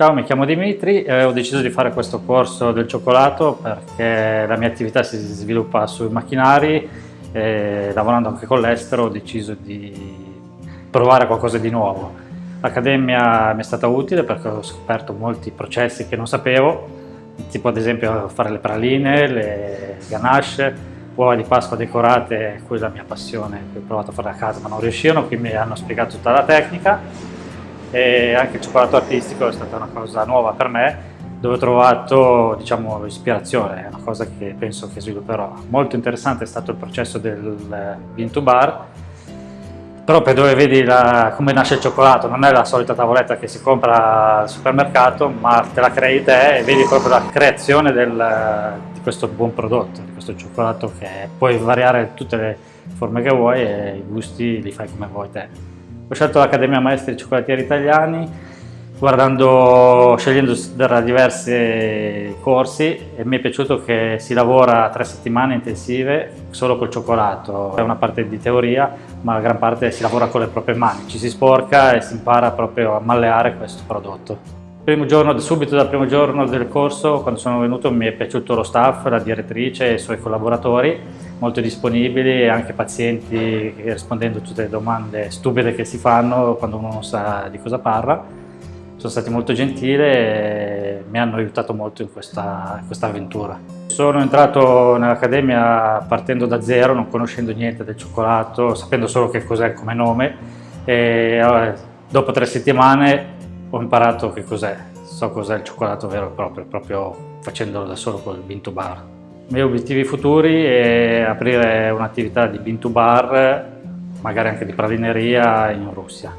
Ciao, mi chiamo Dimitri e ho deciso di fare questo corso del cioccolato perché la mia attività si sviluppa sui macchinari e lavorando anche con l'estero ho deciso di provare qualcosa di nuovo. L'accademia mi è stata utile perché ho scoperto molti processi che non sapevo, tipo ad esempio fare le praline, le ganache, uova di Pasqua decorate, quella è la mia passione, ho provato a fare a casa ma non riuscivano, quindi mi hanno spiegato tutta la tecnica e anche il cioccolato artistico è stata una cosa nuova per me dove ho trovato diciamo, ispirazione, è una cosa che penso che svilupperò. Molto interessante è stato il processo del bean to bar, proprio dove vedi la, come nasce il cioccolato, non è la solita tavoletta che si compra al supermercato, ma te la crei te e vedi proprio la creazione del, di questo buon prodotto, di questo cioccolato che puoi variare tutte le forme che vuoi e i gusti li fai come vuoi te. Ho scelto l'Accademia Maestri Cioccolatieri Italiani guardando, scegliendo tra diversi corsi e mi è piaciuto che si lavora tre settimane intensive solo col cioccolato. È una parte di teoria, ma la gran parte si lavora con le proprie mani, ci si sporca e si impara proprio a malleare questo prodotto. Giorno, subito dal primo giorno del corso, quando sono venuto, mi è piaciuto lo staff, la direttrice e i suoi collaboratori, molto disponibili e anche pazienti, rispondendo a tutte le domande stupide che si fanno quando uno non sa di cosa parla. Sono stati molto gentili e mi hanno aiutato molto in questa, in questa avventura. Sono entrato nell'Accademia partendo da zero, non conoscendo niente del cioccolato, sapendo solo che cos'è come nome e dopo tre settimane ho imparato che cos'è, so cos'è il cioccolato vero e proprio, proprio facendolo da solo col bean to bar. I miei obiettivi futuri è aprire un'attività di bean to bar, magari anche di pralineria in Russia.